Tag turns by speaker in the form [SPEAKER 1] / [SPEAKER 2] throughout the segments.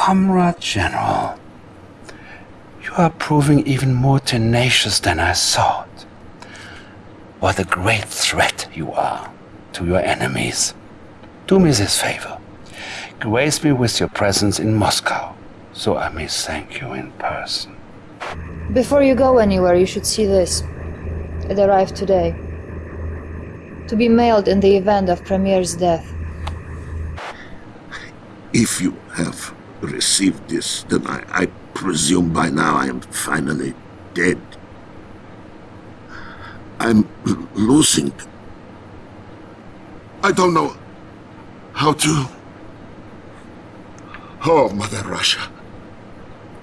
[SPEAKER 1] Comrade General, you are proving even more tenacious than I thought. What a great threat you are to your enemies. Do me this favor. Grace me with your presence in Moscow, so I may thank you in person.
[SPEAKER 2] Before you go anywhere, you should see this. It arrived today. To be mailed in the event of Premier's death.
[SPEAKER 3] If you have received this, then I, I presume by now I am finally dead. I'm losing. I don't know how to... Oh, Mother Russia.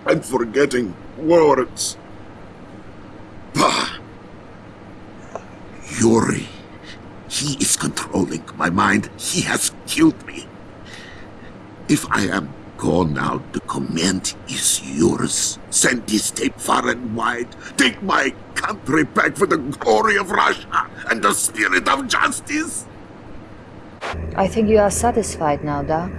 [SPEAKER 3] I'm forgetting words. Bah! Yuri. He is controlling my mind. He has killed me. If I am gone now, the command is yours. Send this tape far and wide. Take my country back for the glory of Russia and the spirit of justice.
[SPEAKER 2] I think you are satisfied now, Da.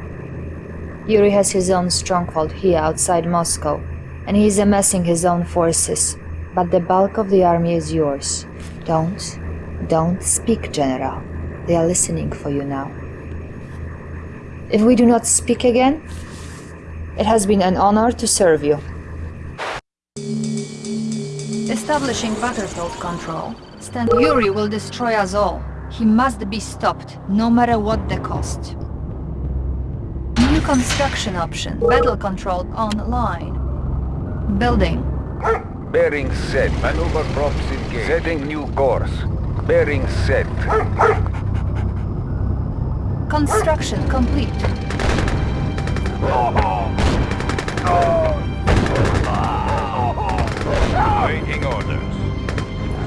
[SPEAKER 2] Yuri has his own stronghold here outside Moscow, and he is amassing his own forces. But the bulk of the army is yours. Don't, don't speak, General. They are listening for you now. If we do not speak again, it has been an honor to serve you. Establishing battlefield control. Stand Yuri will destroy us all. He must be stopped, no matter what the cost. New construction option. Battle control online. Building.
[SPEAKER 4] Bearing set. Maneuver props engaged. Setting new course. Bearing set.
[SPEAKER 2] Construction complete.
[SPEAKER 4] Waiting orders.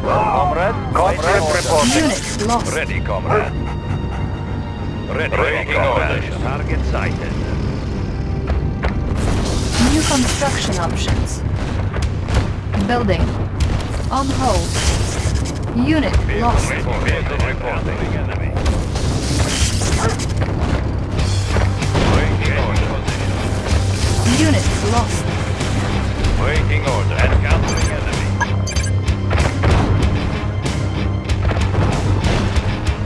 [SPEAKER 4] Comrade, comrade reporting.
[SPEAKER 2] Unit lost.
[SPEAKER 4] Ready, comrade. Ready, Waiting orders. Target sighted.
[SPEAKER 2] New construction options. Building. On hold. Unit lost.
[SPEAKER 4] Vehicle reporting.
[SPEAKER 2] Unit lost.
[SPEAKER 4] Waiting order. Encountering enemy.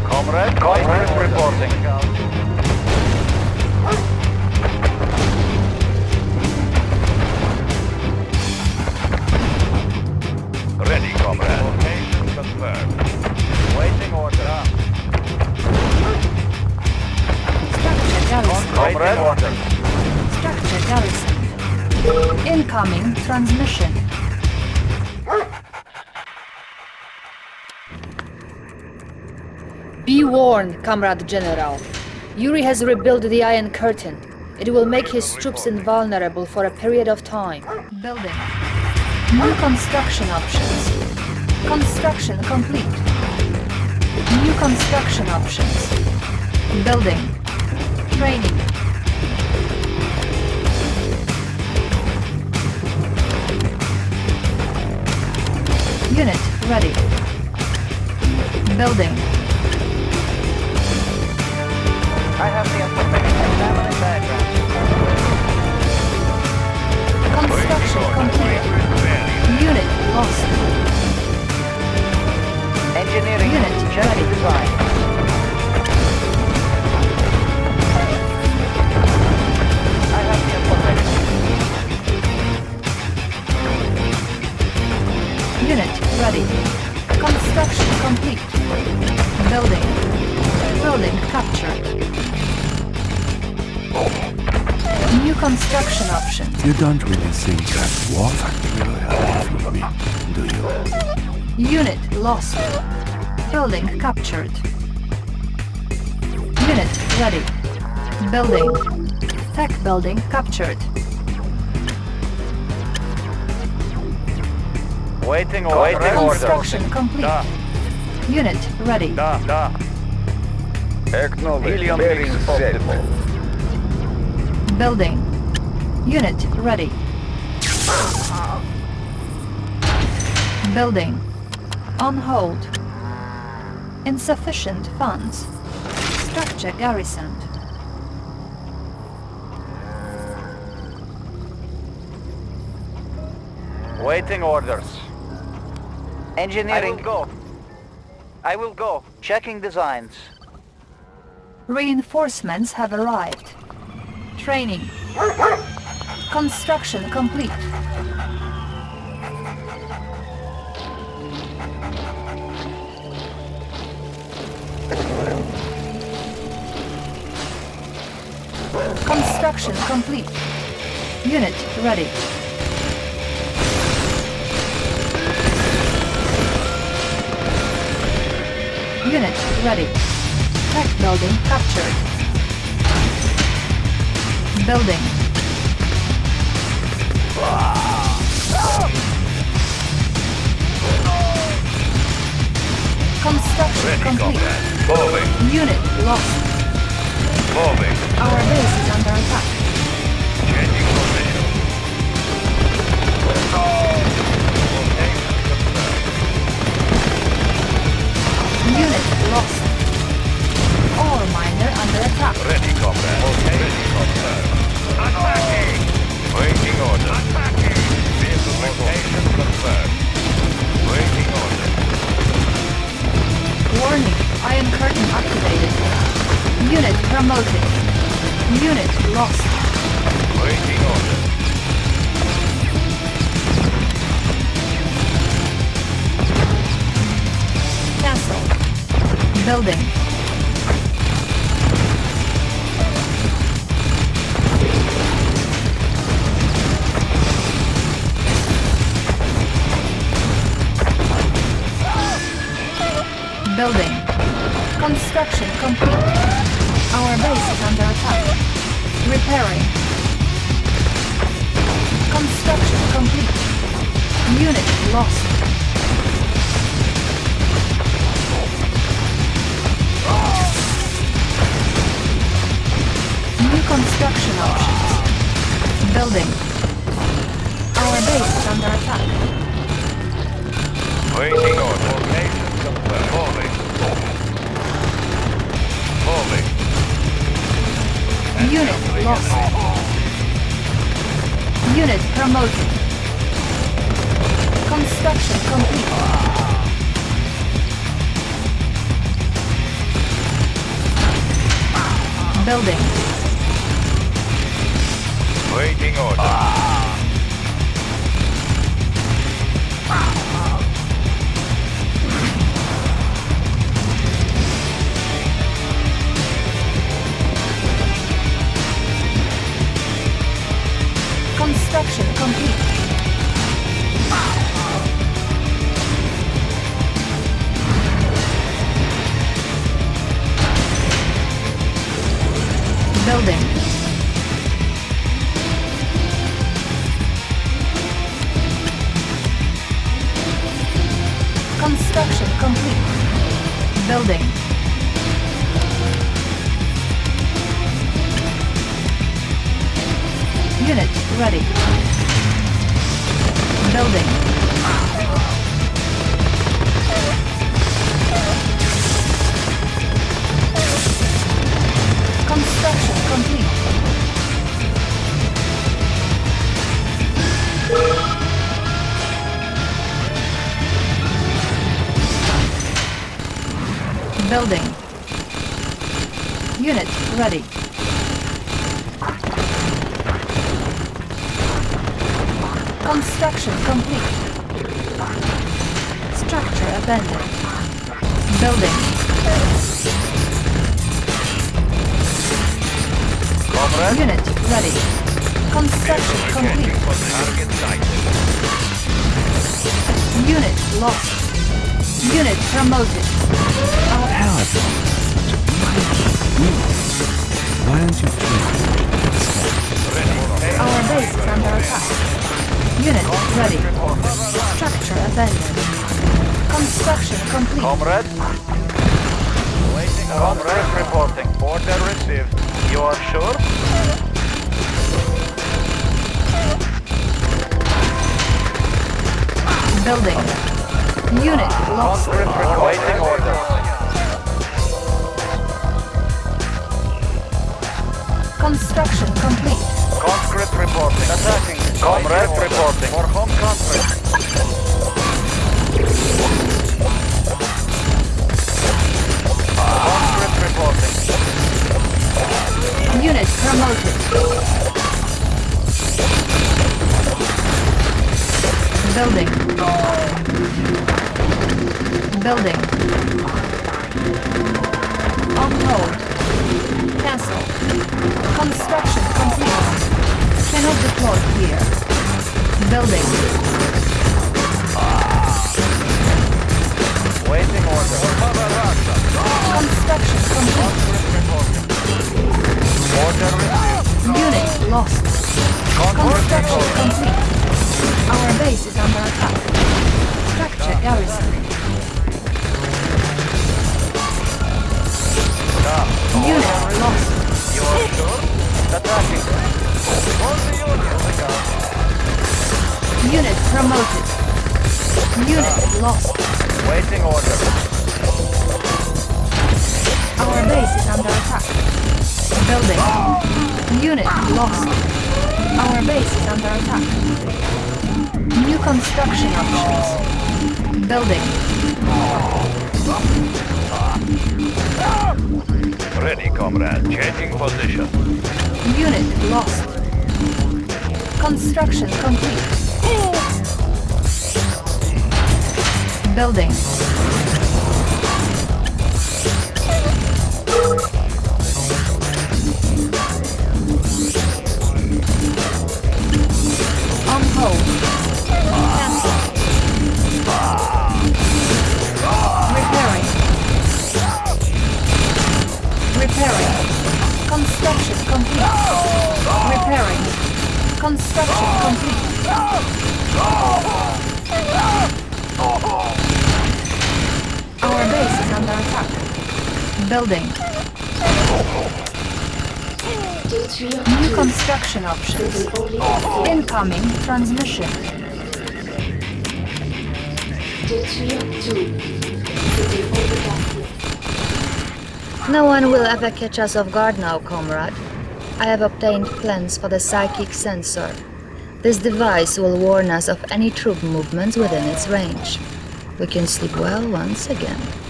[SPEAKER 4] Comrade, comrade reporting. Ready, comrade. Location confirmed. Waiting order.
[SPEAKER 2] Structure garrison.
[SPEAKER 4] Comrade order.
[SPEAKER 2] Garrison. Incoming transmission. Be warned, Comrade General. Yuri has rebuilt the Iron Curtain. It will make his troops invulnerable for a period of time. Building. New construction options. Construction complete. New construction options. Building. Training. Unit ready. Building.
[SPEAKER 5] I have the information. Family background.
[SPEAKER 2] Construction complete. Unit lost.
[SPEAKER 5] Engineering.
[SPEAKER 2] Unit ready.
[SPEAKER 5] design. I have the information.
[SPEAKER 2] Unit ready. Construction complete. Building. Building captured. New construction option.
[SPEAKER 1] You don't really think that war factory will help me, do you?
[SPEAKER 2] Unit lost. Building captured. Unit ready. Building. Tech building captured.
[SPEAKER 4] Waiting order.
[SPEAKER 2] Construction order. complete. Da. Unit ready.
[SPEAKER 4] Da, da. Acknowledged. Helium.
[SPEAKER 2] Building. Unit ready. Building. On hold. Insufficient funds. Structure garrisoned.
[SPEAKER 6] Waiting orders. Engineering. I will go. I will go. Checking designs.
[SPEAKER 2] Reinforcements have arrived. Training. Construction complete. Construction complete. Unit ready. Unit ready. Tech building captured. Building. Construction
[SPEAKER 7] Ready,
[SPEAKER 2] complete.
[SPEAKER 7] Moving.
[SPEAKER 2] Unit lost.
[SPEAKER 7] Moving.
[SPEAKER 2] Our base is under attack. Unit lost. Ore miner under attack.
[SPEAKER 7] Ready, comrade. Ready, confirmed. Attacking! Waiting order. Attacking! Vehicle location confirmed. Waiting order.
[SPEAKER 2] Warning, Iron Curtain activated. Unit promoted. Unit lost. Building. Building. Construction complete. Our base is under attack. Repairing. Construction complete. Unit lost. Options. Building. Our base is under attack.
[SPEAKER 7] Waiting order. Location confirmed. Moving. Moving.
[SPEAKER 2] Unit lost. Unit promoted. Construction complete. Building.
[SPEAKER 7] Waiting order.
[SPEAKER 2] Construction complete. Building. Unit ready. Building. Construction complete. Building. Unit ready. Construction complete. Structure abandoned. Building.
[SPEAKER 7] Comrade.
[SPEAKER 2] Unit ready. Construction complete.
[SPEAKER 7] target sighted.
[SPEAKER 2] Unit lost. Unit promoted. Our
[SPEAKER 1] Why don't you?
[SPEAKER 7] Ready.
[SPEAKER 2] Our base is under attack. Unit ready. Structure abandoned. Construction complete.
[SPEAKER 6] Comrade. Comrade reporting. Order received. You are sure?
[SPEAKER 2] Building. Unit lost.
[SPEAKER 6] Waiting order.
[SPEAKER 2] Construction complete.
[SPEAKER 6] Conscript reporting. Attacking.
[SPEAKER 5] Comrade reporting. For home country. Conscript reporting.
[SPEAKER 2] Unit promoted. Building. Building. On hold. Building.
[SPEAKER 5] Waiting order.
[SPEAKER 2] Construction complete.
[SPEAKER 5] Order received.
[SPEAKER 2] Unit lost. Construction complete. Our base is under attack. Structure garrison. Unit lost.
[SPEAKER 5] You are sure? Attacking. For the Union.
[SPEAKER 2] Unit promoted. Unit lost.
[SPEAKER 5] Waiting order.
[SPEAKER 2] Our base is under attack. Building. Unit lost. Our base is under attack. New construction options. Building.
[SPEAKER 5] Ready, comrade. Changing position.
[SPEAKER 2] Unit lost. Construction complete. Building. On hold. Repairing. Repairing. Construction complete. Repairing. Construction complete. Our base is under attack. Building. New construction options. Incoming transmission. No one will ever catch us off guard now, comrade. I have obtained plans for the psychic sensor. This device will warn us of any troop movements within its range. We can sleep well once again.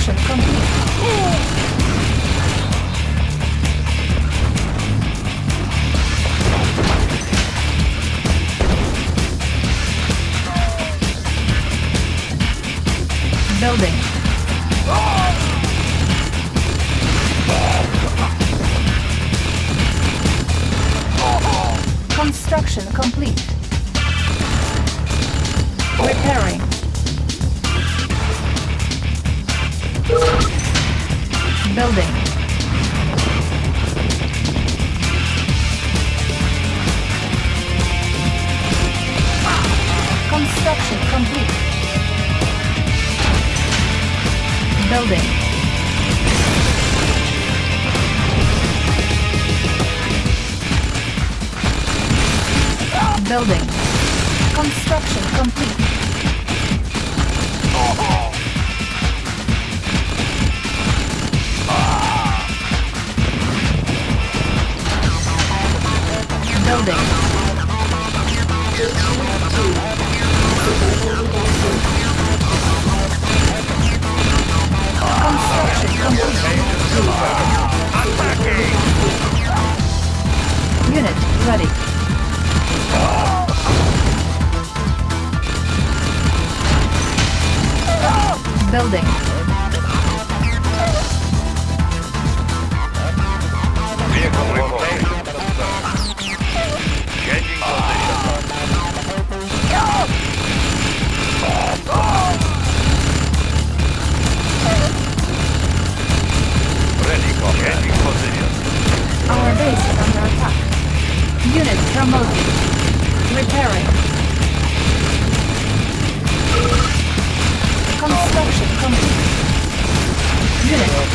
[SPEAKER 2] Construction complete. Building. Construction complete.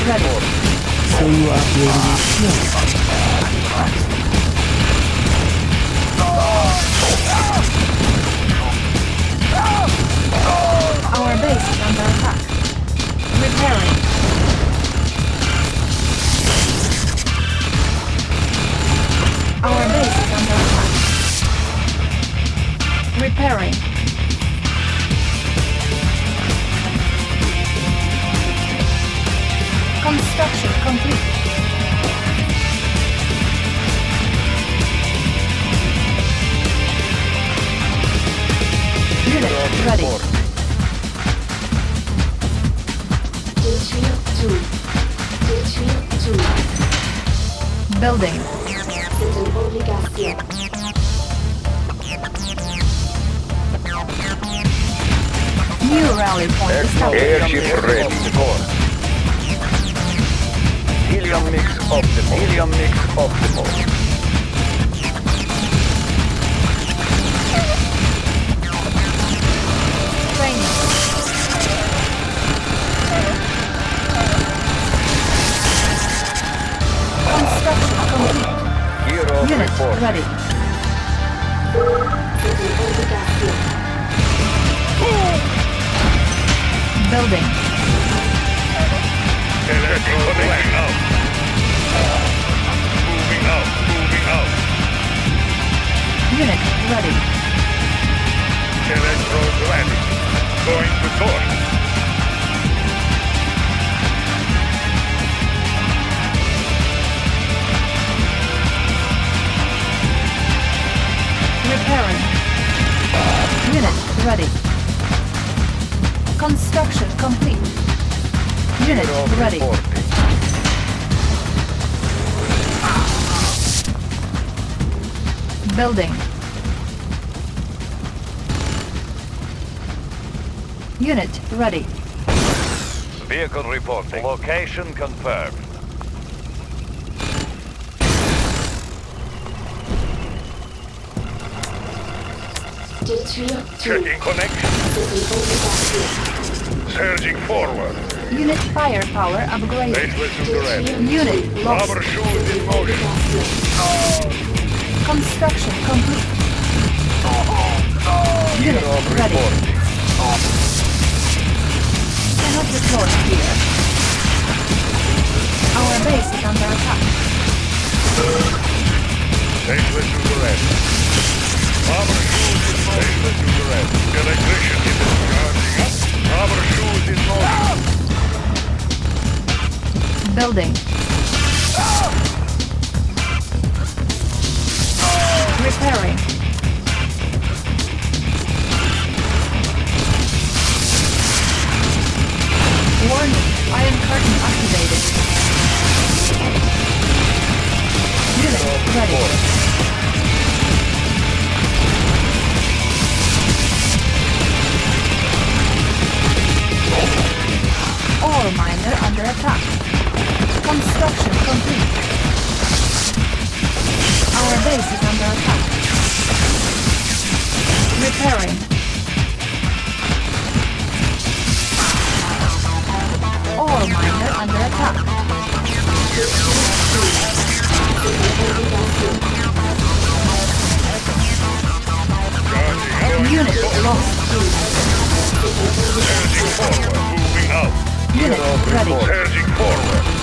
[SPEAKER 2] treble. So you are creating
[SPEAKER 5] a shield. Our base is under attack. Repairing.
[SPEAKER 2] Our base is under attack. Repairing. Construction complete. Unit ready. Building. New rally point established.
[SPEAKER 4] Airship ready. Helium mix optimal. Helium mix optimal.
[SPEAKER 2] Training. Construction complete.
[SPEAKER 4] Hero
[SPEAKER 2] Unit
[SPEAKER 4] report.
[SPEAKER 2] ready. Building.
[SPEAKER 5] Out.
[SPEAKER 2] Unit ready.
[SPEAKER 5] Electrodes ready. Going to source.
[SPEAKER 2] Repairing. Unit ready. Construction complete. Unit ready. Building. Unit ready.
[SPEAKER 5] Vehicle reporting. Location confirmed. Checking connection. Surging forward.
[SPEAKER 2] Unit firepower upgraded.
[SPEAKER 5] Baseless to red.
[SPEAKER 2] Unit lost.
[SPEAKER 5] Rubber shoes in motion.
[SPEAKER 2] Construction complete. Unit ready. Cannot deploy here. Our base is under attack.
[SPEAKER 5] Baseless to red. Rubber shoes in motion. Baseless to red. Electrician in the charging up. Rubber shoes in motion.
[SPEAKER 2] Building. Repairing. Warning, iron curtain activated. Unit ready. Ore miner under attack. Construction complete. Our base is under attack. Repairing. Ore miner under attack. Unit lost.
[SPEAKER 5] Surging forward. Moving out.
[SPEAKER 2] Unit ready.
[SPEAKER 5] Surging forward.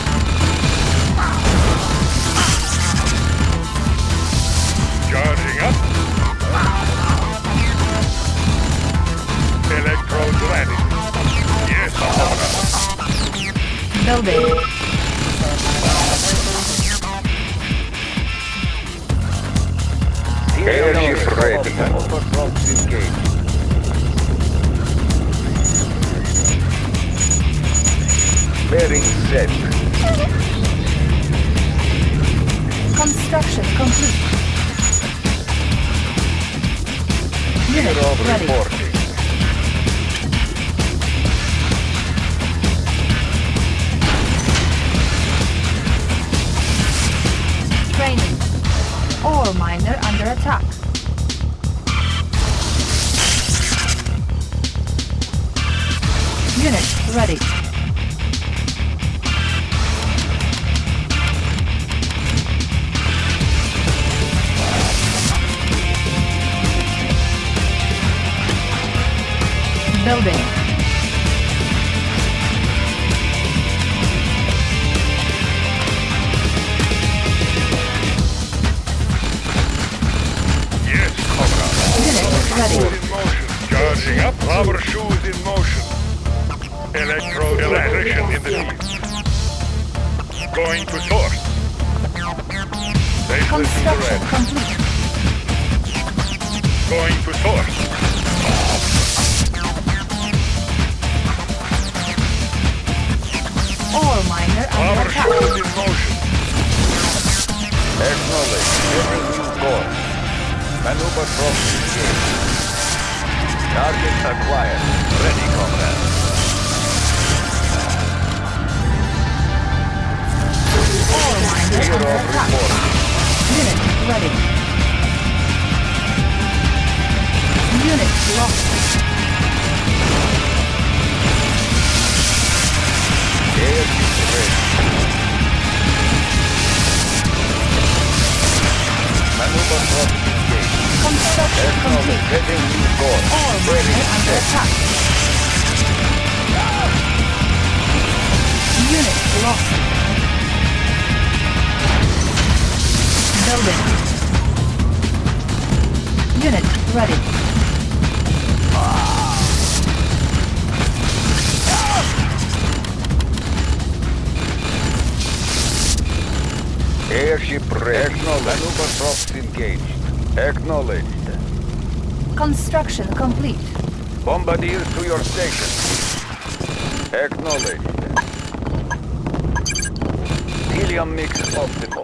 [SPEAKER 4] Acknowledge. Setting new course.
[SPEAKER 2] Ore
[SPEAKER 4] Ready,
[SPEAKER 2] under attack. Unit lost. Building. Unit ready.
[SPEAKER 4] Airship ready. Acknowledged. Maneuver props engaged. Acknowledged.
[SPEAKER 2] Construction complete.
[SPEAKER 4] Bombardiers to your station. Acknowledged. Helium mix optimal.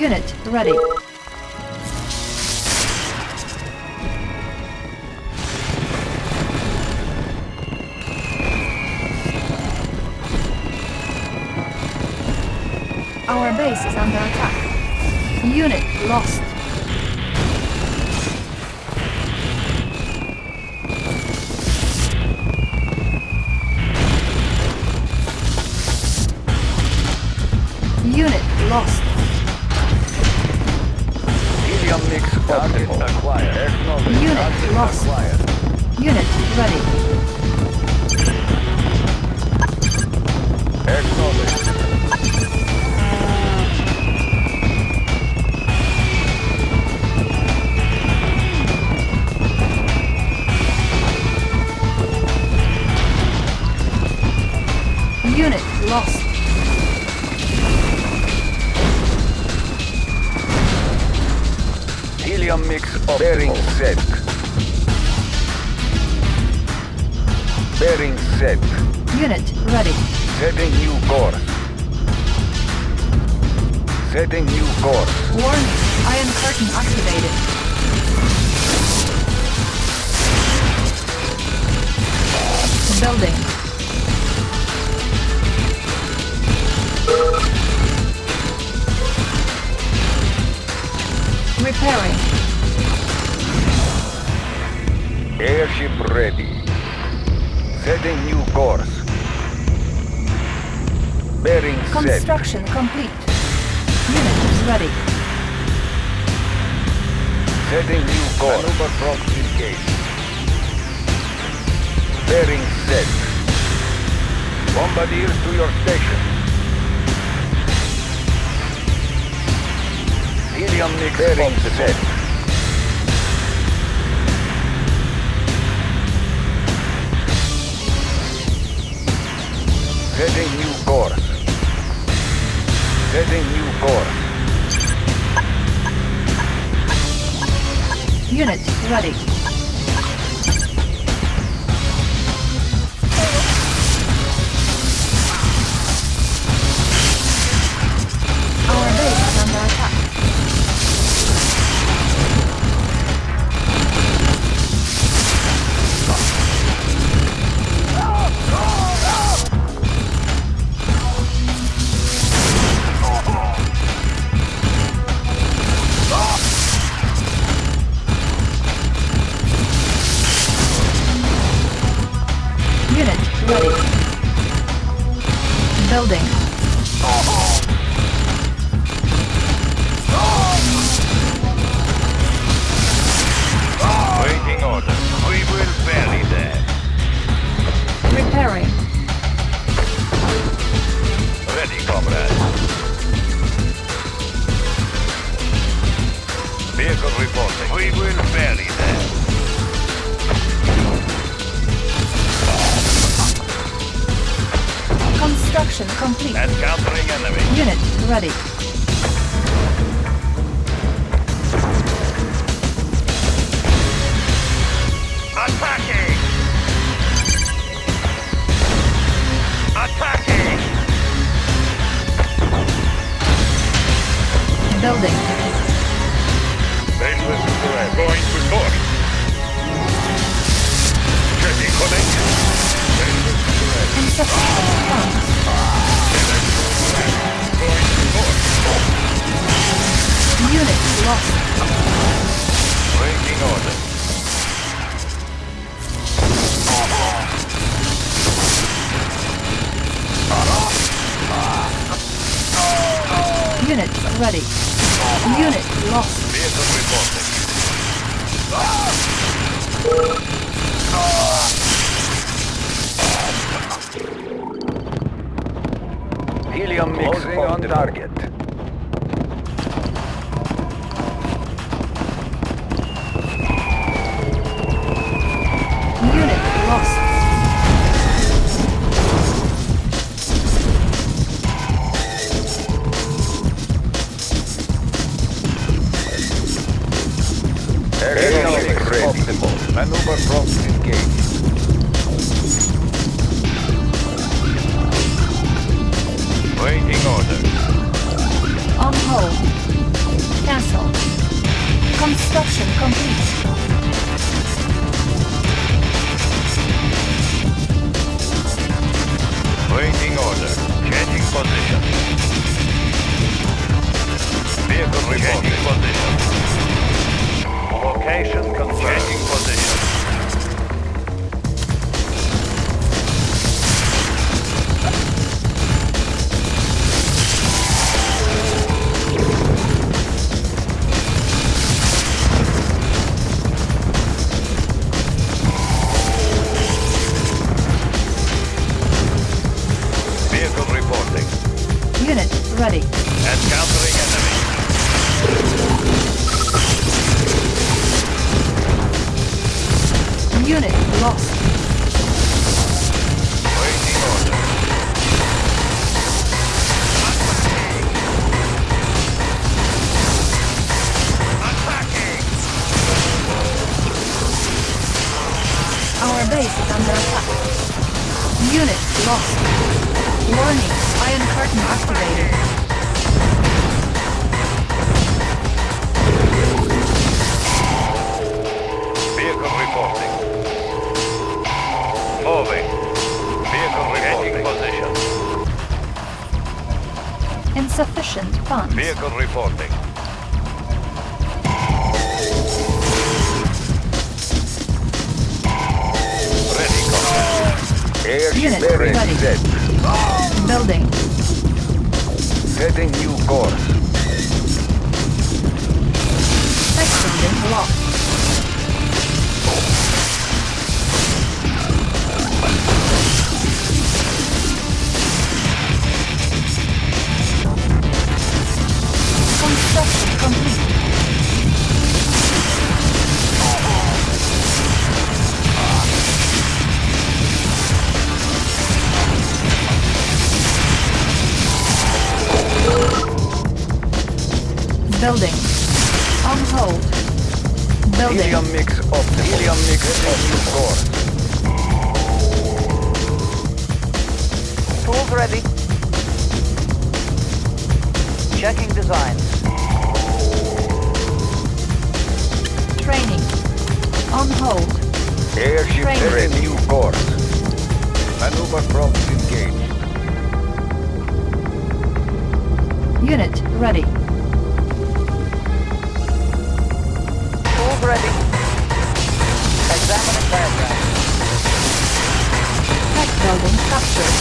[SPEAKER 2] Unit ready. Unit lost.
[SPEAKER 4] Bearing set. Bearing set.
[SPEAKER 2] Unit ready.
[SPEAKER 4] Setting new course. Setting new course.
[SPEAKER 2] Warning. Iron curtain activated. Building. Repairing.
[SPEAKER 4] Airship ready. Setting new course. Bearing set.
[SPEAKER 2] Construction complete. Unit is ready.
[SPEAKER 4] Setting new course. Maneuver props engaged. Bearing set. Bombardiers to your station. Helium mix bearing set. Setting new course. Setting new course.
[SPEAKER 2] Unit ready. Construction complete.
[SPEAKER 4] Encountering enemy.
[SPEAKER 2] Unit ready.
[SPEAKER 4] reported. Location confirmed. Checking position. Helium-Mix offshore.
[SPEAKER 6] Tools ready. Checking design.
[SPEAKER 2] Training. On hold.
[SPEAKER 4] Airship
[SPEAKER 2] Training.
[SPEAKER 4] new course. Maneuver props engaged.
[SPEAKER 2] Unit ready.
[SPEAKER 6] Tools ready. Examine
[SPEAKER 2] the building captured.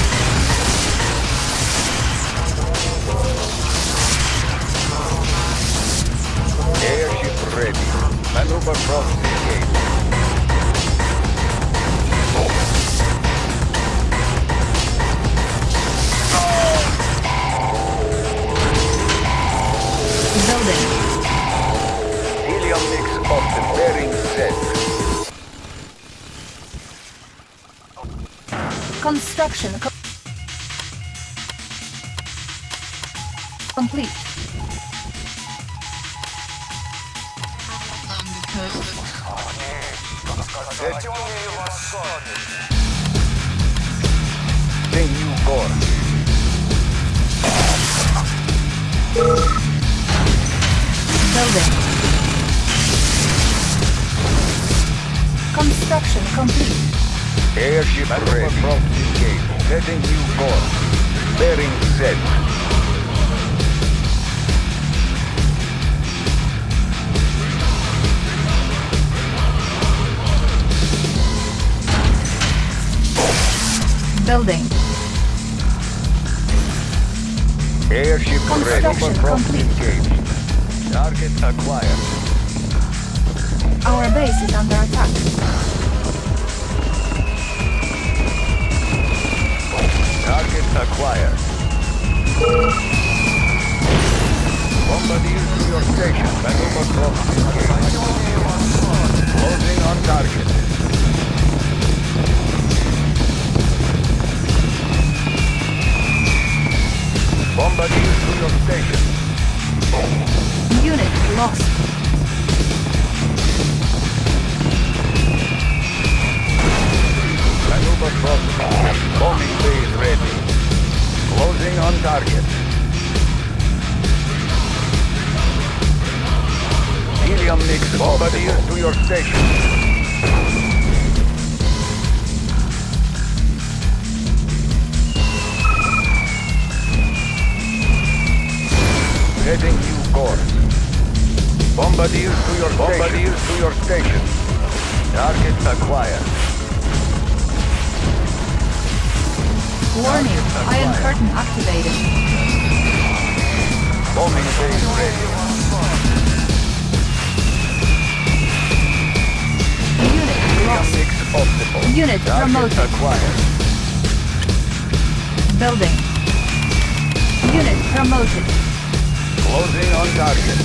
[SPEAKER 2] Building.
[SPEAKER 4] Helium mix of the bearing set.
[SPEAKER 2] construction.
[SPEAKER 4] Engaged. Setting new course. Bearing set.
[SPEAKER 2] Building.
[SPEAKER 4] Airship ready. Props
[SPEAKER 2] complete.
[SPEAKER 4] engaged. Target acquired.
[SPEAKER 2] Our base is under attack.
[SPEAKER 4] Target acquired. Bombardier to your station. Maneuver engaged. Closing on target. Bombardier to your station.
[SPEAKER 2] Unit lost.
[SPEAKER 4] Maneuver props. Bombing base ready. Closing on target. Helium mix Bombardier to your station. Heading new course. Bombardier to your Bombardier to your station. Target acquired.
[SPEAKER 2] Warning. Iron curtain activated.
[SPEAKER 4] Bombing base ready.
[SPEAKER 2] Unit lost.
[SPEAKER 4] optimal.
[SPEAKER 2] Unit
[SPEAKER 4] Target
[SPEAKER 2] promoted.
[SPEAKER 4] acquired.
[SPEAKER 2] Building. Unit promoted.
[SPEAKER 4] Closing on target.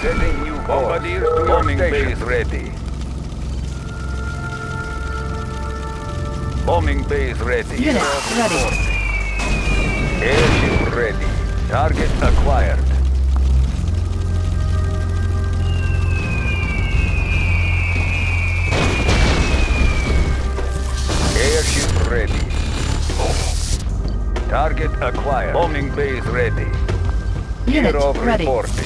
[SPEAKER 4] Setting new Bombardier to Bombing base ready. Bombing base ready.
[SPEAKER 2] Unit ready.
[SPEAKER 4] Airship ready. Target acquired. Airship ready. Target acquired. Bombing base ready.
[SPEAKER 2] Unit
[SPEAKER 4] Zero
[SPEAKER 2] ready.
[SPEAKER 4] reporting.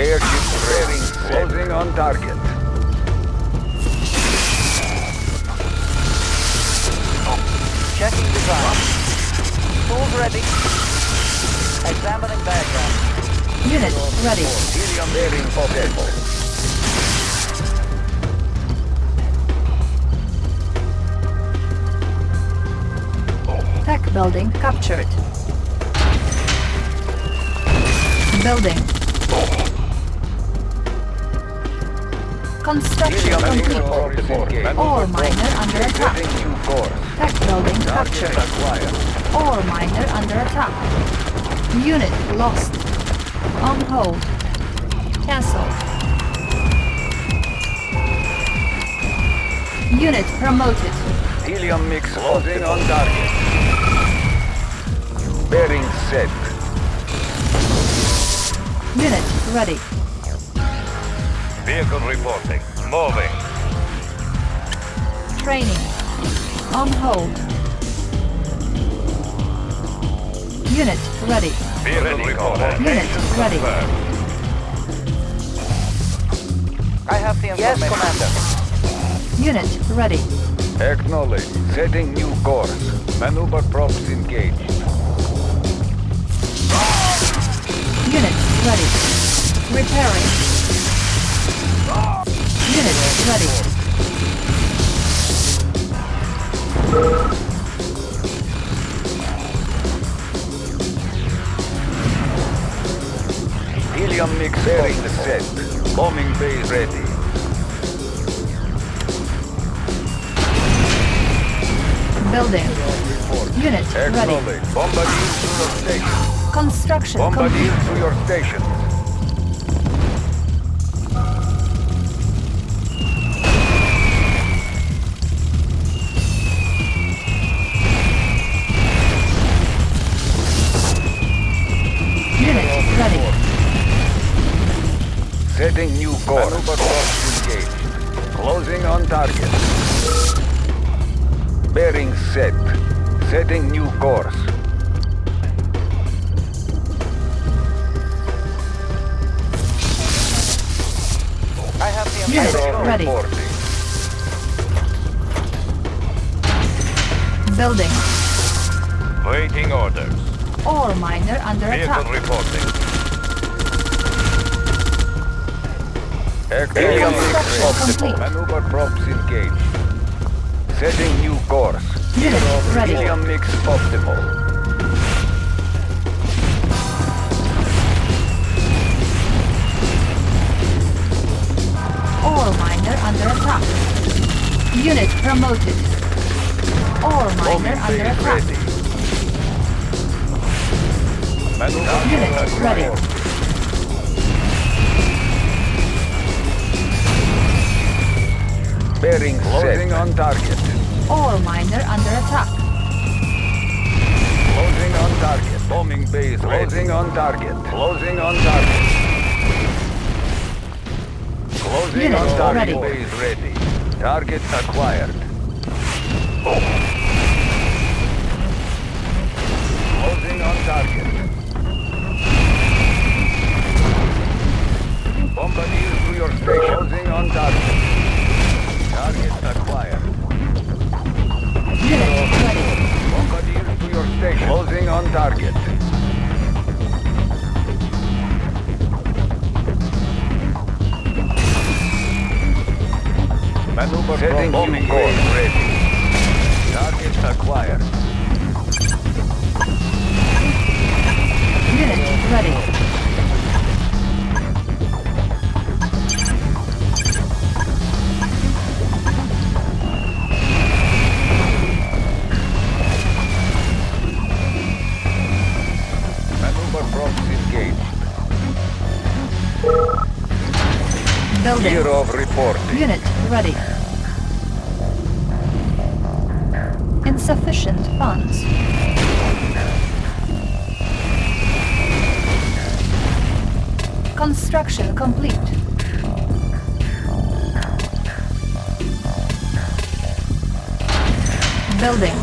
[SPEAKER 4] Airship ready. Closing on target.
[SPEAKER 6] Checking design. Tools ready. Examining diagram.
[SPEAKER 2] Unit ready.
[SPEAKER 4] Helium bearing optimal.
[SPEAKER 2] Tech building captured. Building. Construction
[SPEAKER 4] Helium
[SPEAKER 2] complete.
[SPEAKER 4] optimal.
[SPEAKER 2] Ore miner under attack.
[SPEAKER 4] New course.
[SPEAKER 2] Tech building
[SPEAKER 4] Target
[SPEAKER 2] captured.
[SPEAKER 4] acquired.
[SPEAKER 2] Ore miner under attack. Unit lost. On hold. Cancel. Unit promoted.
[SPEAKER 4] Helium mix closing on target. Bearing set.
[SPEAKER 2] Unit ready.
[SPEAKER 5] Vehicle reporting. Moving.
[SPEAKER 2] Training. On hold. Unit ready.
[SPEAKER 5] Vehicle reporting.
[SPEAKER 2] Unit ready.
[SPEAKER 5] Confirmed.
[SPEAKER 6] I have the information. Yes, Commander.
[SPEAKER 2] Unit ready.
[SPEAKER 4] Acknowledge. Setting new course. Maneuver props engaged.
[SPEAKER 2] Unit ready. Repairing. Unit ready.
[SPEAKER 4] Helium mix bearing set. Bombing bay ready.
[SPEAKER 2] Building. Unit ready.
[SPEAKER 4] Bombardier to your station.
[SPEAKER 2] Construction
[SPEAKER 4] Bombardier
[SPEAKER 2] complete.
[SPEAKER 4] to your station. Setting new course. engaged. Closing on target. Bearing set. Setting new course.
[SPEAKER 2] I have the Unit ready.
[SPEAKER 4] Reporting.
[SPEAKER 2] Building.
[SPEAKER 4] Waiting orders.
[SPEAKER 2] All miner under
[SPEAKER 4] Vehicle
[SPEAKER 2] attack.
[SPEAKER 4] Vehicle reporting. Mix
[SPEAKER 2] Construction
[SPEAKER 4] optimal.
[SPEAKER 2] complete.
[SPEAKER 4] Maneuver props engaged. Setting new course.
[SPEAKER 2] Unit ready.
[SPEAKER 4] Helium mix optimal.
[SPEAKER 2] Ore miner under attack. Unit promoted. Ore miner under attack.
[SPEAKER 4] ready.
[SPEAKER 2] Unit ready.
[SPEAKER 4] Bearing Closing on target.
[SPEAKER 2] All miner under attack.
[SPEAKER 4] Closing on target. Bombing base Closing on target. Closing on target. Closing
[SPEAKER 2] Unit
[SPEAKER 4] on target.
[SPEAKER 2] ready.
[SPEAKER 4] Base ready. Target acquired. Closing on target. Bombardier to your station. Closing on target. Target acquired.
[SPEAKER 2] Unit ready.
[SPEAKER 4] Bombardier to your station. Closing on target. Maneuver Setting bombing course ready. Target acquired.
[SPEAKER 2] Unit ready. Building.
[SPEAKER 4] Of reporting.
[SPEAKER 2] Unit ready. Insufficient funds. Construction complete. Building.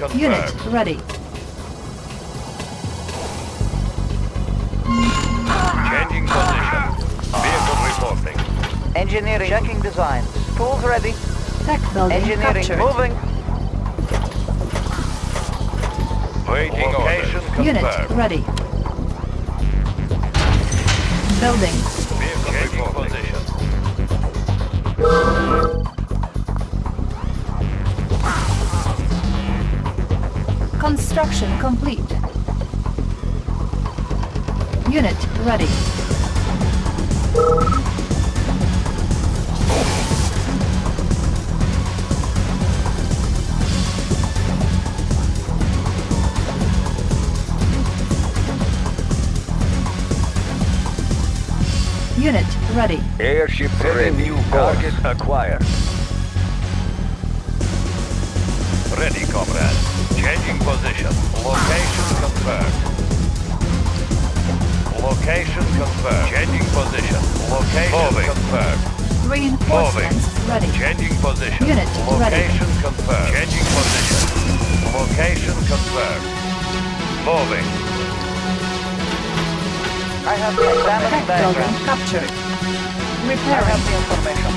[SPEAKER 4] Confirmed.
[SPEAKER 2] Unit ready.
[SPEAKER 4] Changing position. Vehicle reporting.
[SPEAKER 6] Engineering checking designs. Tools ready.
[SPEAKER 2] Tech building
[SPEAKER 6] Engineering
[SPEAKER 2] captured.
[SPEAKER 6] moving.
[SPEAKER 4] Waiting location
[SPEAKER 2] Unit ready. Building. Construction complete. Unit ready. Unit ready.
[SPEAKER 4] Airship ready. New target acquired. Position. Location confirmed. Location confirmed. Changing position. Location confirmed.
[SPEAKER 2] Reinforcements ready.
[SPEAKER 4] Changing position.
[SPEAKER 2] Unit ready.
[SPEAKER 4] Location confirmed. Changing position. Location confirmed. Moving.
[SPEAKER 6] I have the examining
[SPEAKER 2] Tech building
[SPEAKER 6] background.
[SPEAKER 2] captured.
[SPEAKER 6] I have the information.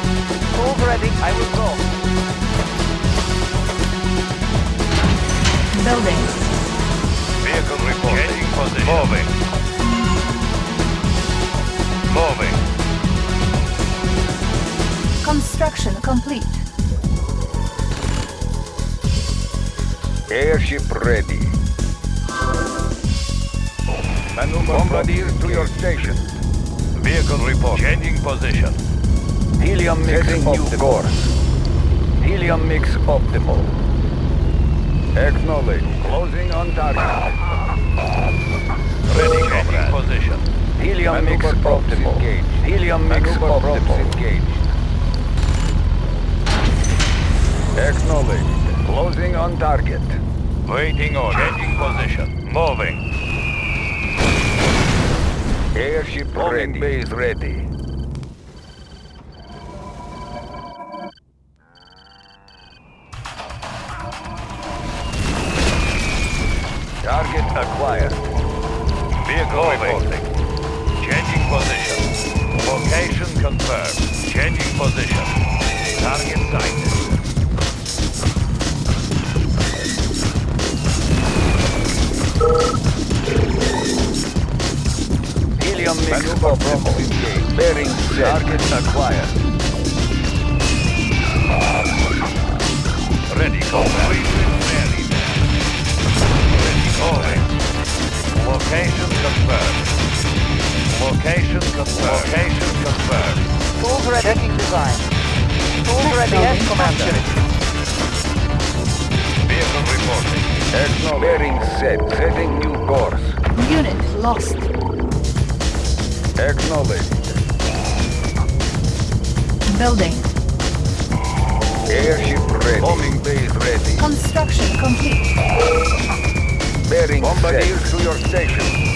[SPEAKER 6] Tools ready. I will go.
[SPEAKER 2] Building.
[SPEAKER 4] Vehicle report. Changing position. Moving. Moving.
[SPEAKER 2] Construction complete.
[SPEAKER 4] Airship ready. Maneuver Bombardier to your station. Vehicle report. Changing position. Helium mix new course. Helium mix optimal. Acknowledge. Closing on target. Ready, Changing position. Helium mix optimal. Helium mix optimal. Engaged. Acknowledged. Closing on target.
[SPEAKER 5] Waiting on. Changing position. Moving.
[SPEAKER 4] Airship ready. base ready.
[SPEAKER 5] Location confirmed. Location confirmed.
[SPEAKER 6] Tools ready. Checking design. Tools ready. Yes, Commander.
[SPEAKER 5] Vehicle reporting.
[SPEAKER 4] Acknowledge. Bearing set. Setting new course.
[SPEAKER 2] Unit lost.
[SPEAKER 4] Acknowledged.
[SPEAKER 2] Building.
[SPEAKER 4] Airship ready. Bombing base ready.
[SPEAKER 2] Construction complete.
[SPEAKER 4] Bearing Bombardiers to your station.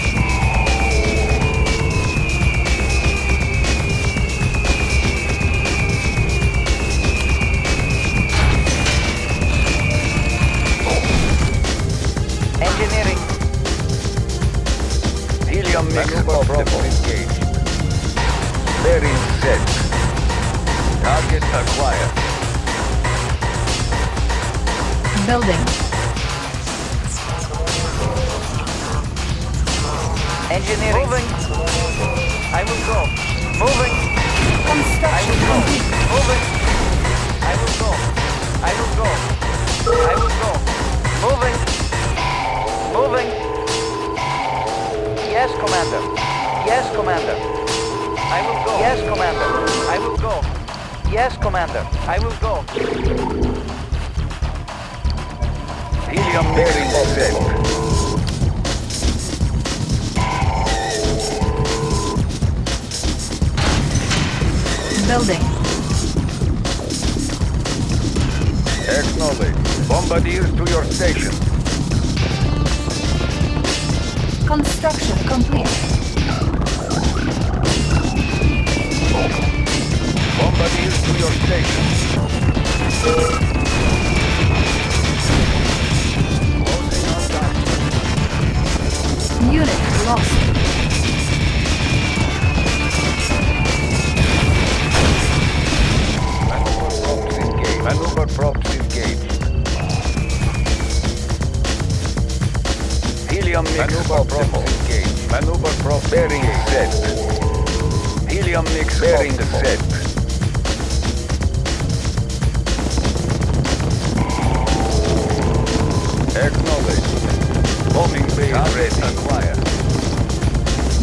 [SPEAKER 4] Helium mix engaged. Bearing set. Target acquired.
[SPEAKER 2] Building.
[SPEAKER 6] Engineering. Moving. I will go. Moving. I will go. Moving. I will go. I will go. I will go. Moving. Moving. Yes, Commander. Yes, Commander. I will go. Yes, Commander. I will go. Yes, Commander. I will go.
[SPEAKER 4] Helium bearing set.
[SPEAKER 2] Building.
[SPEAKER 4] Acknowledged. Bombardiers to your station.
[SPEAKER 2] Construction complete.
[SPEAKER 4] Bombardiers to your station. Closing on target.
[SPEAKER 2] Unit lost.
[SPEAKER 4] Helium mix Maneuver props. Maneuver props bearing set. Helium mix bearing set. Acknowledged. Bombing base ready. Acquired.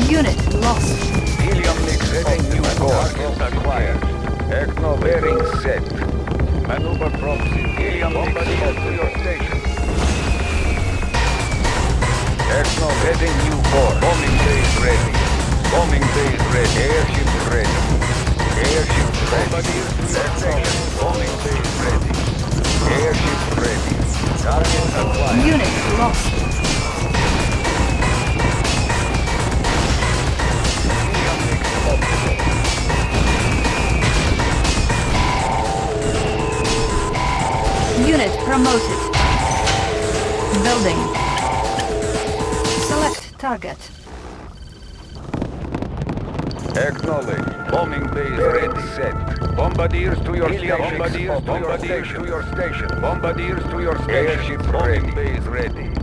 [SPEAKER 2] Unit lost.
[SPEAKER 4] Helium mix setting new course. Acquired. Acknowledged. Bearing set. Maneuver props in helium mix to your station. Acknowledged. Setting new course. Bombing base ready. Bombing base ready. Airship ready. Airship ready. Bombing base ready. Airship ready. Target acquired.
[SPEAKER 2] Unit lost. Unit promoted. Building. Select target.
[SPEAKER 4] Acknowledged. Bombing base ready. Set. Bombardiers to your station. Bombardiers, to, your station. to your station. Bombardiers to your station. Airship ready. base ready.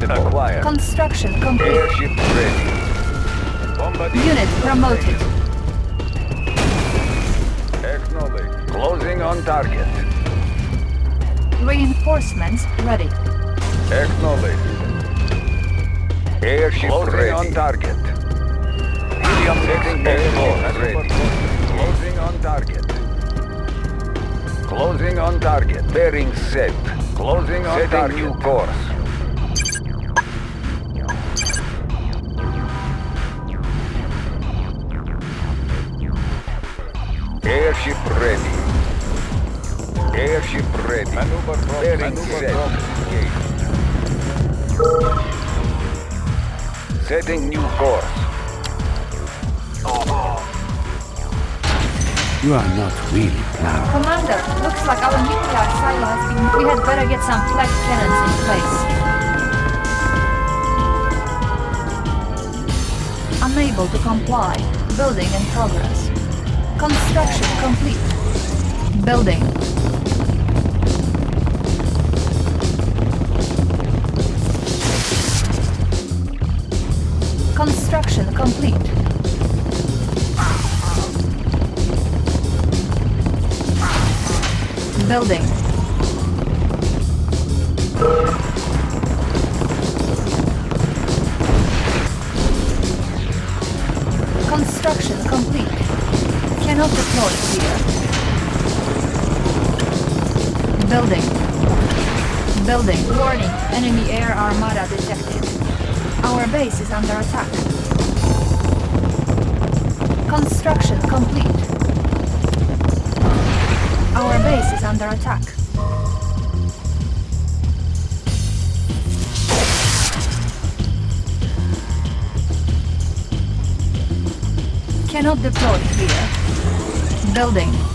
[SPEAKER 4] Target acquired.
[SPEAKER 2] Construction complete.
[SPEAKER 4] Airship ready. Bombardier
[SPEAKER 2] Unit promoted.
[SPEAKER 4] Acknowledged. Closing on target.
[SPEAKER 2] Reinforcements ready.
[SPEAKER 4] Acknowledged. Airship Closing ready. on target. Helium setting airborne ready. Closing on target. Closing on target. Bearing set. Closing on Setting target. new course. Maneuver from Bearing set. Setting new course.
[SPEAKER 1] You are not really proud.
[SPEAKER 2] Commander, looks like our nuclear silo has been... We had better get some flak cannons in place. Unable to comply. Building in progress. Construction complete. Building. Construction complete. Building. Construction complete. Cannot deploy here. Building. Building. Warning. Enemy air armada detected. Our base is under attack. Construction complete. Our base is under attack. Cannot deploy here. Building.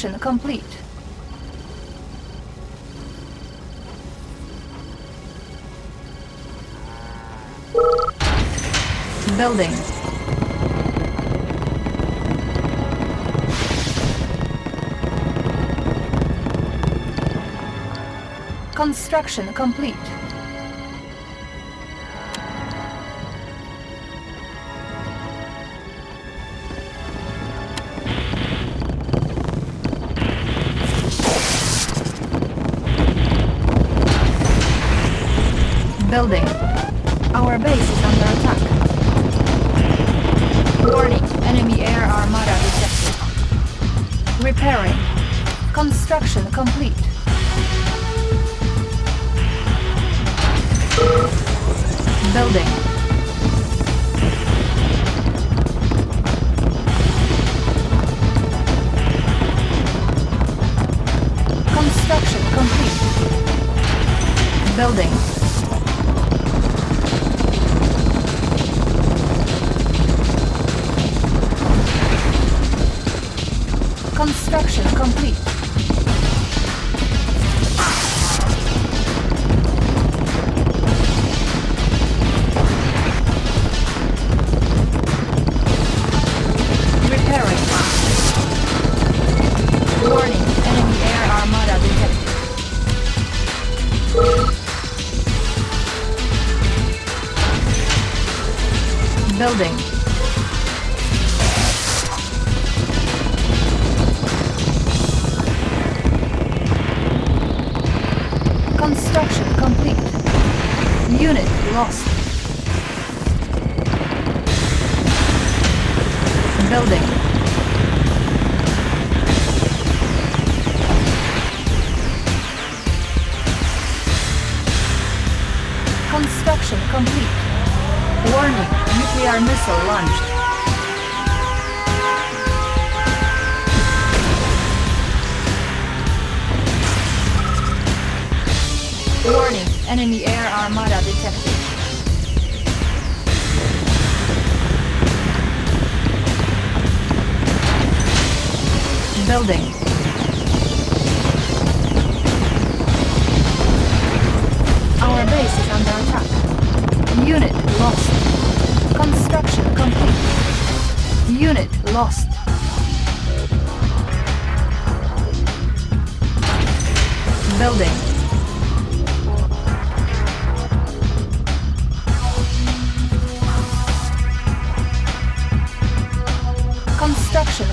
[SPEAKER 2] Construction complete. Building. Construction complete. Building. Construction complete. Building. Construction complete.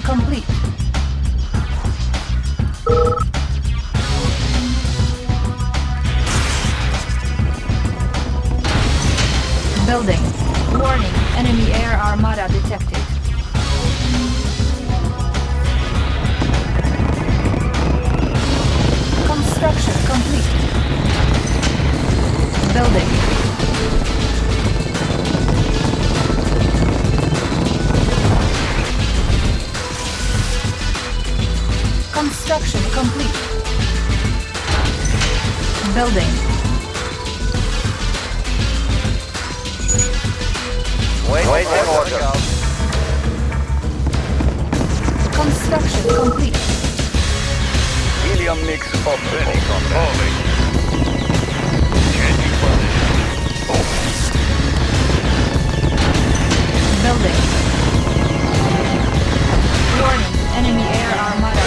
[SPEAKER 2] Complete. Building. Warning, enemy air armada detected. Construction complete. Building. Construction complete. Building.
[SPEAKER 6] Wait, wait in order.
[SPEAKER 2] Construction complete.
[SPEAKER 4] Helium mix optimal. Moving. Changing position.
[SPEAKER 2] Building. Warning, enemy air armada
[SPEAKER 4] Ready.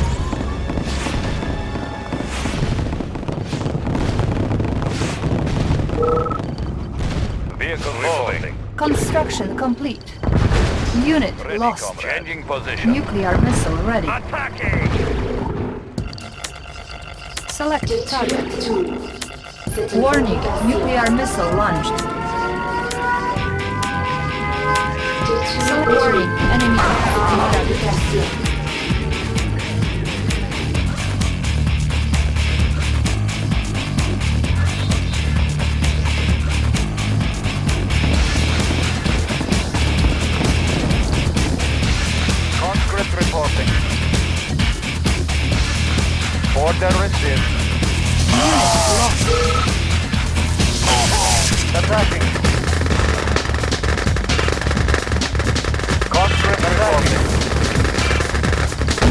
[SPEAKER 2] Construction complete. Unit
[SPEAKER 4] Ready,
[SPEAKER 2] lost.
[SPEAKER 4] comrade. Changing position.
[SPEAKER 2] Nuclear missile ready.
[SPEAKER 4] Attacking!
[SPEAKER 2] Select target. Warning, nuclear missile launched. So warning, enemy
[SPEAKER 6] Order received. Attacking. Conscript reporting.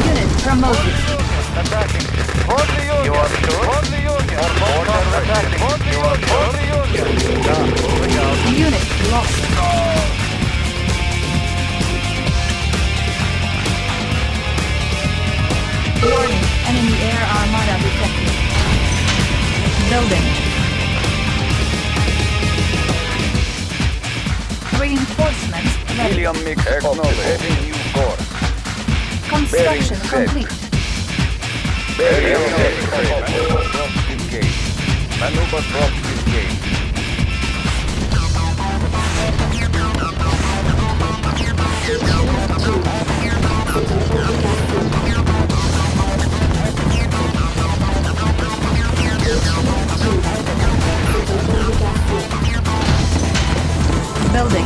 [SPEAKER 2] Unit promoted.
[SPEAKER 6] Attacking. For the Union. You are sure? For the Union. Order attacking. For the Union. For the Union. Yeah, moving out.
[SPEAKER 2] Unit lost. Warning, enemy air armada detected. Building. Reinforcements ready.
[SPEAKER 4] Helium mix optimal. Heading new course.
[SPEAKER 2] Construction
[SPEAKER 4] bearing
[SPEAKER 2] complete.
[SPEAKER 4] Helium mix Maneuver drops engaged. Maneuver drops engaged.
[SPEAKER 2] Building.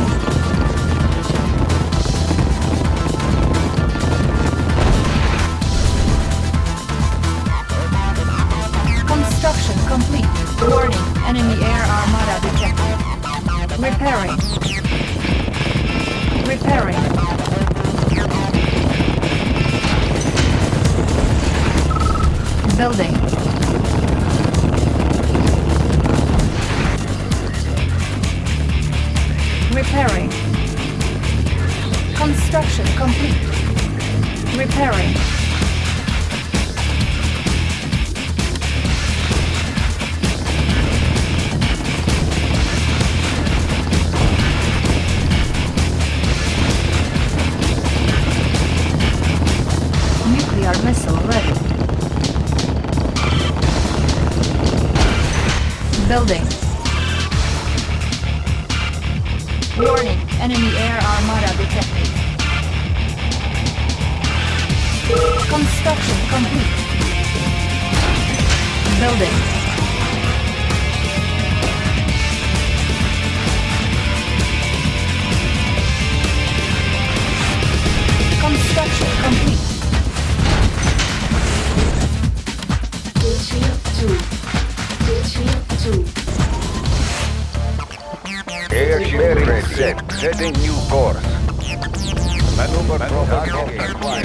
[SPEAKER 2] Construction complete. Warning, enemy air armada detected. Repairing. Repairing. Building. Building. Warning, enemy air armada detected. Construction complete. Building. Construction complete.
[SPEAKER 8] 2. 2.
[SPEAKER 4] Airship ready. Set. Setting new course. Maneuver propagation acquired.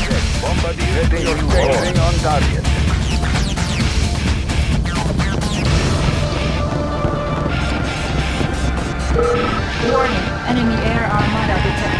[SPEAKER 4] Set. Bombardier setting new course. on target.
[SPEAKER 2] Warning, enemy air armada detected.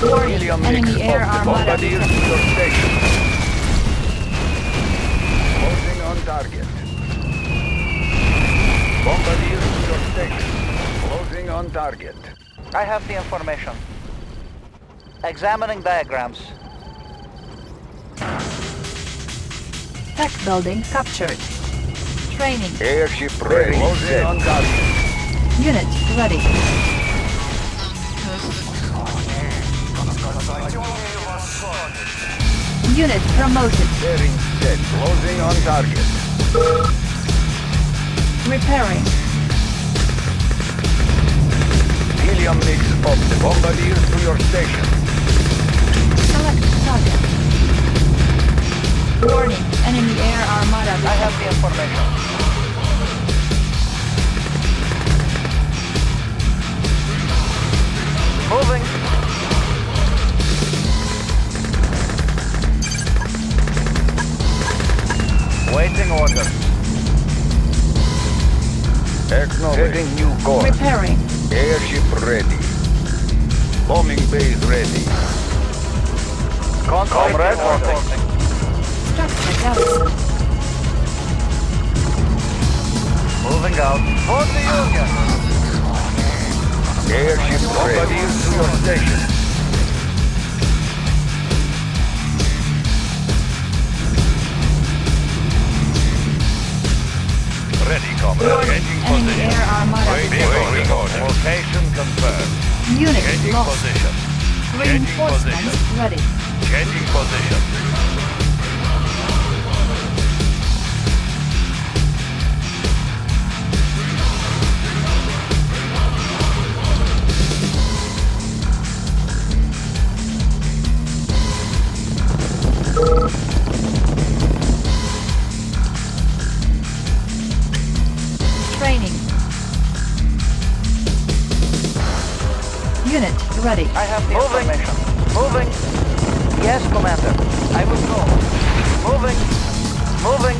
[SPEAKER 2] Warning,
[SPEAKER 4] Helium mix
[SPEAKER 2] enemy air
[SPEAKER 4] of the
[SPEAKER 2] armada
[SPEAKER 4] bombardier to your station. Closing on target. Bombardier to your station. Closing on target.
[SPEAKER 6] I have the information. Examining diagrams.
[SPEAKER 2] Tech building captured. Training.
[SPEAKER 4] Airship ready. Closing on target.
[SPEAKER 2] Unit ready. Unit promoted.
[SPEAKER 4] Bearing set. Closing on target.
[SPEAKER 2] Repairing.
[SPEAKER 4] Helium mix of the bombardier to your station.
[SPEAKER 2] Select target. Warning, enemy air armada
[SPEAKER 6] I have the information. Moving. Waiting orders.
[SPEAKER 4] Acknowledged. Setting new course.
[SPEAKER 2] Repairing.
[SPEAKER 4] Airship ready. Bombing base ready.
[SPEAKER 6] Comrade reporting.
[SPEAKER 2] Structure garrison.
[SPEAKER 6] Moving out. For the Union.
[SPEAKER 4] Airship ready. bombardier to your station. Comrade.
[SPEAKER 2] Warning, enemy air.
[SPEAKER 4] Location confirmed.
[SPEAKER 2] Unit
[SPEAKER 4] Changing
[SPEAKER 2] lost.
[SPEAKER 4] position.
[SPEAKER 2] Reinforcements ready.
[SPEAKER 4] Changing position.
[SPEAKER 2] Ready.
[SPEAKER 6] I have the information. Moving. Yes, Commander. I will go. Moving. Moving.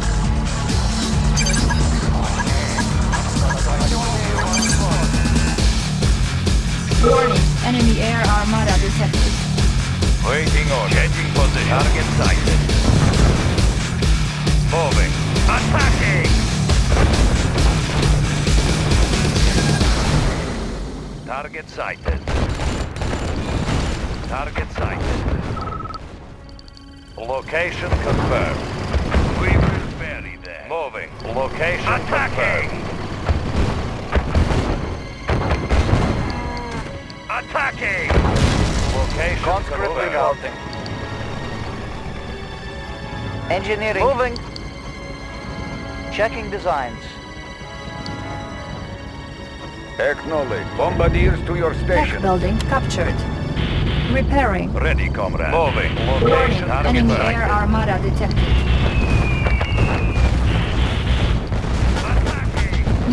[SPEAKER 2] Warning, enemy air armada detected.
[SPEAKER 4] Waiting on. Changing position. Target sighted. Moving. Attacking! Target sighted. Target sighted. Location confirmed. We Location
[SPEAKER 5] Attacking!
[SPEAKER 4] confirmed.
[SPEAKER 5] Attacking!
[SPEAKER 4] Location
[SPEAKER 6] Conscript
[SPEAKER 4] confirmed.
[SPEAKER 6] rerouting. Engineering. Moving. Checking designs.
[SPEAKER 4] Acknowledge. Bombardiers to your
[SPEAKER 2] Tech
[SPEAKER 4] station.
[SPEAKER 2] building captured. Repairing.
[SPEAKER 5] Ready, comrade.
[SPEAKER 4] Moving. Location
[SPEAKER 2] enemy
[SPEAKER 4] confirmed.
[SPEAKER 2] air armada detected.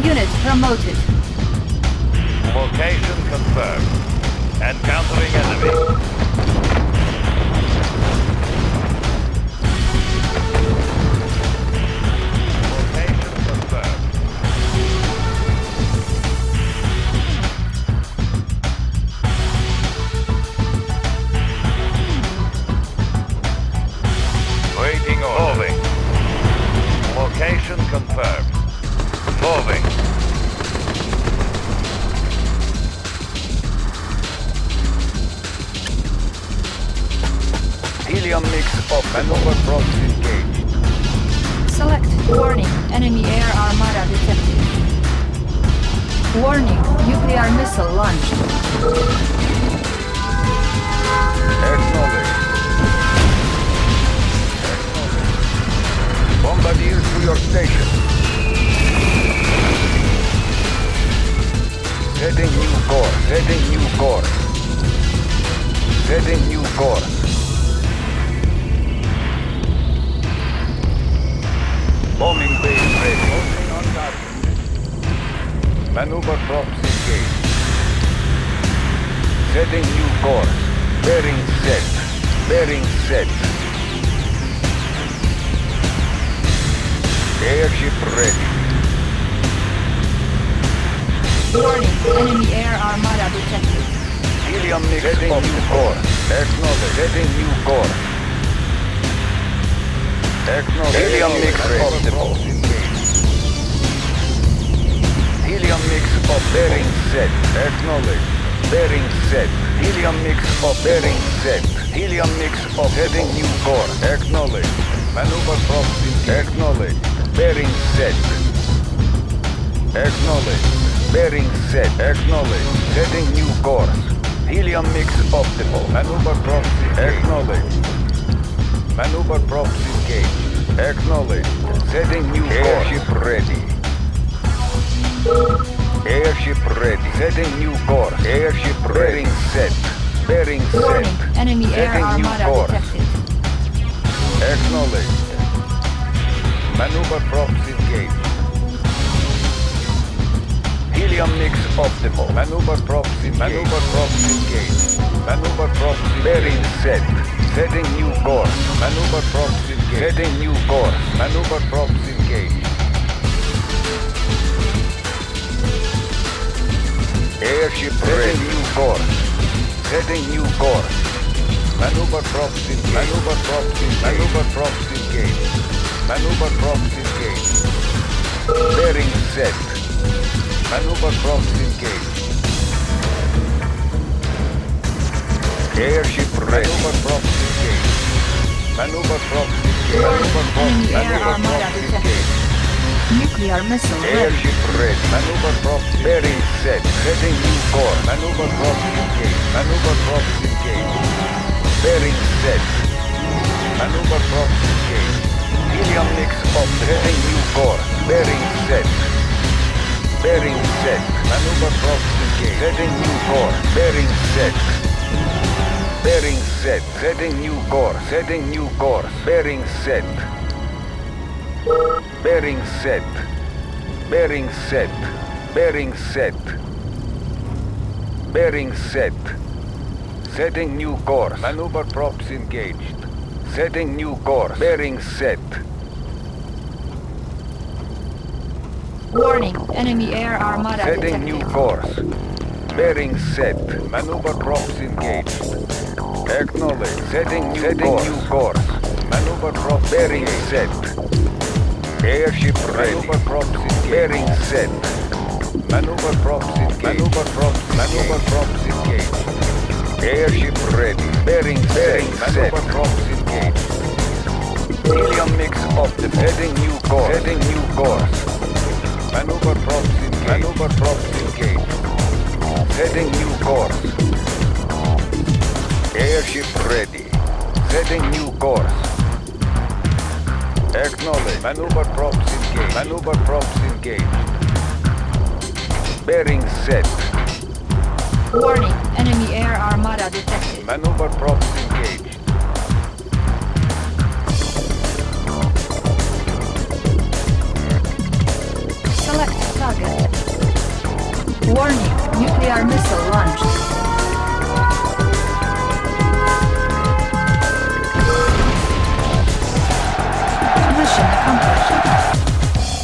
[SPEAKER 2] Unit promoted.
[SPEAKER 4] Location confirmed. Encountering enemy. Setting new course. Setting new course. Bombing base ready. Moving on target. Maneuver props engaged. Setting new course. Bearing set. Bearing set. Airship ready.
[SPEAKER 2] Warning, enemy air armada detected.
[SPEAKER 4] Helium mix Setting new course. Acknowledge. Setting new course. Acknowledge. Helium mix optimal. Helium mix of bearing set. Acknowledge. Bearing set. Helium mix of bearing set. Helium mix of heading new core. Acknowledge. Maneuver props in Acknowledge. Bearing set. Acknowledge. Bearing set. Acknowledge. Setting new course. Helium mix optimal. Maneuver props Acknowledge. Maneuver props engaged. Acknowledge. Setting new course. Airship ready. Airship ready. Setting new course. Airship bearing set. Bearing
[SPEAKER 2] Warning,
[SPEAKER 4] set.
[SPEAKER 2] enemy air
[SPEAKER 4] Setting new
[SPEAKER 2] armada
[SPEAKER 4] course.
[SPEAKER 2] detected.
[SPEAKER 4] Acknowledged. Maneuver props Helium mix optimal. Maneuver props engaged. Maneuver props engaged. Maneuver props. Bearing set. Setting new course. Maneuver props engaged. Setting new course. Maneuver props engaged. Airship Setting new course. Setting new course. Maneuver props engaged. Maneuver props engaged. Maneuver props engaged. Maneuver props engaged. Bearing set. Maneuver props engaged. Airship ready. Maneuver props engaged. Maneuver props engaged. Maneuver props.
[SPEAKER 2] Enemy air
[SPEAKER 4] Maneuver
[SPEAKER 2] armada
[SPEAKER 4] props
[SPEAKER 2] detected.
[SPEAKER 4] engaged.
[SPEAKER 2] Nuclear missile ready.
[SPEAKER 4] Airship ready. Maneuver props bearing set. Setting new course. Maneuver props engaged. Maneuver props engaged. Bearing set. Maneuver props engaged. Helium mix of setting new course. Bearing set. Bearing set. Maneuver props engaged. Setting new course. Bearing set. Bearing set. Setting new course. Setting new course. Bearing set. Bearing set. Bearing set. Bearing set. Bearing set. Setting new course. Maneuver props engaged. Setting new course. Bearing set.
[SPEAKER 2] Warning, enemy air armada
[SPEAKER 4] Setting new course. Bearing set. Maneuver props engaged. Acknowledge. Setting new Setting course. new course. Maneuver props bearing set. Airship ready. Maneuver props engaged. Bearing set. Maneuver props engaged. Maneuver props. Maneuver props engaged. Airship ready. Bearing bearing set. Maneuver props engaged.
[SPEAKER 6] Helium mix optimal.
[SPEAKER 4] Heading new course. Heading new course. Maneuver props engaged. Maneuver props engaged. Heading new course. Airship ready. Setting new course. Acknowledge. Maneuver props engaged. Maneuver props engaged. Bearing set.
[SPEAKER 2] Warning, enemy air armada detected.
[SPEAKER 4] Maneuver props
[SPEAKER 2] Warning, nuclear missile launched.